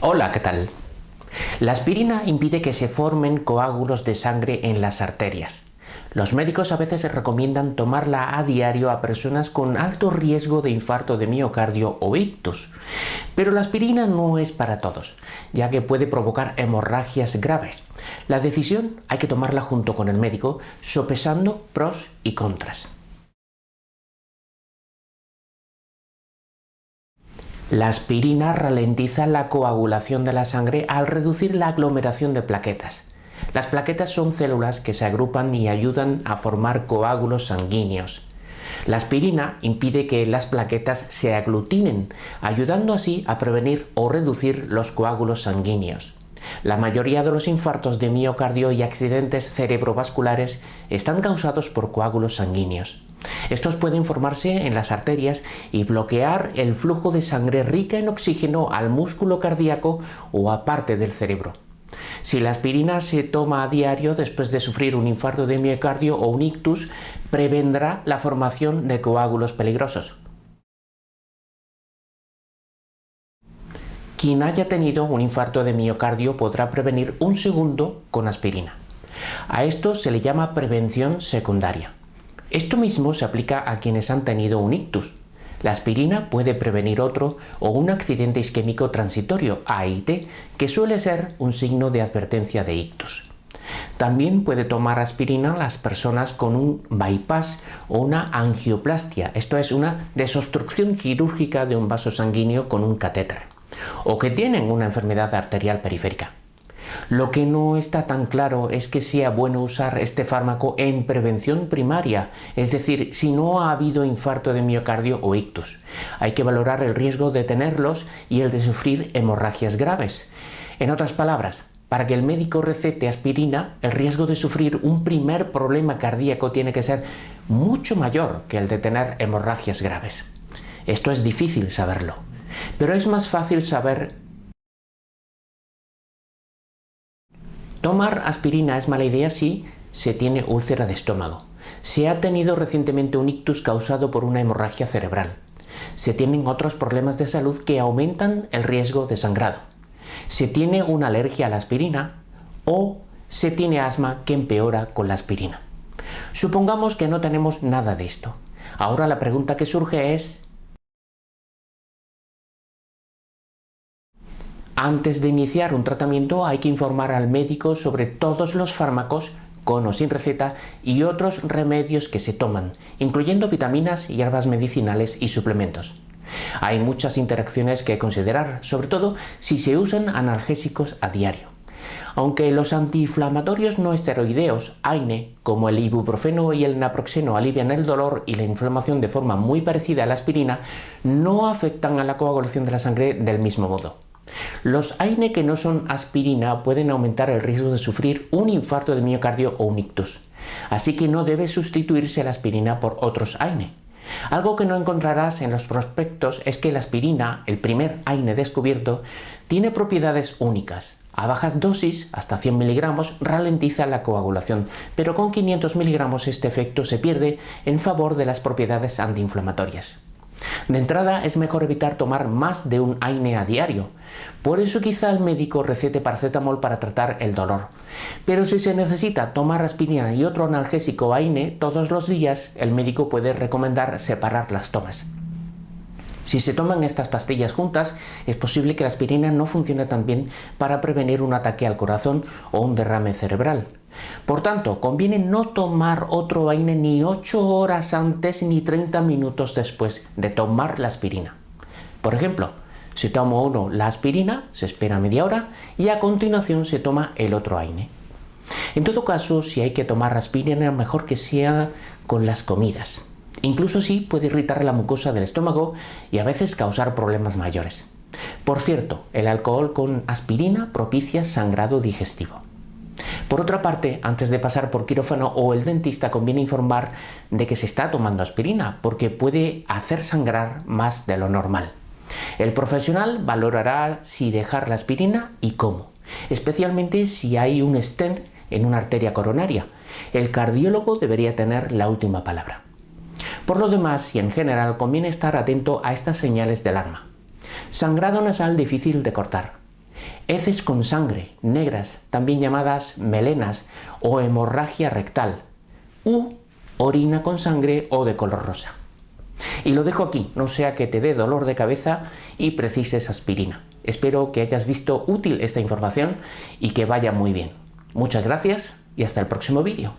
Hola, ¿qué tal? La aspirina impide que se formen coágulos de sangre en las arterias. Los médicos a veces recomiendan tomarla a diario a personas con alto riesgo de infarto de miocardio o ictus. Pero la aspirina no es para todos, ya que puede provocar hemorragias graves. La decisión hay que tomarla junto con el médico, sopesando pros y contras. La aspirina ralentiza la coagulación de la sangre al reducir la aglomeración de plaquetas. Las plaquetas son células que se agrupan y ayudan a formar coágulos sanguíneos. La aspirina impide que las plaquetas se aglutinen, ayudando así a prevenir o reducir los coágulos sanguíneos. La mayoría de los infartos de miocardio y accidentes cerebrovasculares están causados por coágulos sanguíneos. Estos pueden formarse en las arterias y bloquear el flujo de sangre rica en oxígeno al músculo cardíaco o a parte del cerebro. Si la aspirina se toma a diario después de sufrir un infarto de miocardio o un ictus, prevendrá la formación de coágulos peligrosos. Quien haya tenido un infarto de miocardio podrá prevenir un segundo con aspirina. A esto se le llama prevención secundaria. Esto mismo se aplica a quienes han tenido un ictus. La aspirina puede prevenir otro o un accidente isquémico transitorio, AIT, que suele ser un signo de advertencia de ictus. También puede tomar aspirina las personas con un bypass o una angioplastia, esto es una desobstrucción quirúrgica de un vaso sanguíneo con un catéter, o que tienen una enfermedad arterial periférica. Lo que no está tan claro es que sea bueno usar este fármaco en prevención primaria, es decir, si no ha habido infarto de miocardio o ictus. Hay que valorar el riesgo de tenerlos y el de sufrir hemorragias graves. En otras palabras, para que el médico recete aspirina, el riesgo de sufrir un primer problema cardíaco tiene que ser mucho mayor que el de tener hemorragias graves. Esto es difícil saberlo, pero es más fácil saber Tomar aspirina es mala idea si se tiene úlcera de estómago. Se ha tenido recientemente un ictus causado por una hemorragia cerebral. Se tienen otros problemas de salud que aumentan el riesgo de sangrado. Se tiene una alergia a la aspirina o se tiene asma que empeora con la aspirina. Supongamos que no tenemos nada de esto. Ahora la pregunta que surge es Antes de iniciar un tratamiento hay que informar al médico sobre todos los fármacos con o sin receta y otros remedios que se toman, incluyendo vitaminas, hierbas medicinales y suplementos. Hay muchas interacciones que considerar, sobre todo si se usan analgésicos a diario. Aunque los antiinflamatorios no esteroideos, AINE, como el ibuprofeno y el naproxeno alivian el dolor y la inflamación de forma muy parecida a la aspirina, no afectan a la coagulación de la sangre del mismo modo. Los AINE que no son aspirina pueden aumentar el riesgo de sufrir un infarto de miocardio o un ictus, así que no debe sustituirse la aspirina por otros AINE. Algo que no encontrarás en los prospectos es que la aspirina, el primer AINE descubierto, tiene propiedades únicas. A bajas dosis, hasta 100 miligramos, ralentiza la coagulación, pero con 500 miligramos este efecto se pierde en favor de las propiedades antiinflamatorias. De entrada es mejor evitar tomar más de un AINE a diario, por eso quizá el médico recete paracetamol para tratar el dolor. Pero si se necesita tomar aspirina y otro analgésico AINE todos los días, el médico puede recomendar separar las tomas. Si se toman estas pastillas juntas, es posible que la aspirina no funcione tan bien para prevenir un ataque al corazón o un derrame cerebral. Por tanto, conviene no tomar otro AINE ni 8 horas antes ni 30 minutos después de tomar la aspirina. Por ejemplo, si toma uno la aspirina, se espera media hora y a continuación se toma el otro AINE. En todo caso, si hay que tomar aspirina, mejor que sea con las comidas. Incluso sí puede irritar la mucosa del estómago y a veces causar problemas mayores. Por cierto, el alcohol con aspirina propicia sangrado digestivo. Por otra parte, antes de pasar por quirófano o el dentista conviene informar de que se está tomando aspirina porque puede hacer sangrar más de lo normal. El profesional valorará si dejar la aspirina y cómo, especialmente si hay un stent en una arteria coronaria. El cardiólogo debería tener la última palabra. Por lo demás y en general conviene estar atento a estas señales de alarma. Sangrado nasal difícil de cortar. Heces con sangre, negras, también llamadas melenas o hemorragia rectal, u orina con sangre o de color rosa. Y lo dejo aquí, no sea que te dé dolor de cabeza y precises aspirina. Espero que hayas visto útil esta información y que vaya muy bien. Muchas gracias y hasta el próximo vídeo.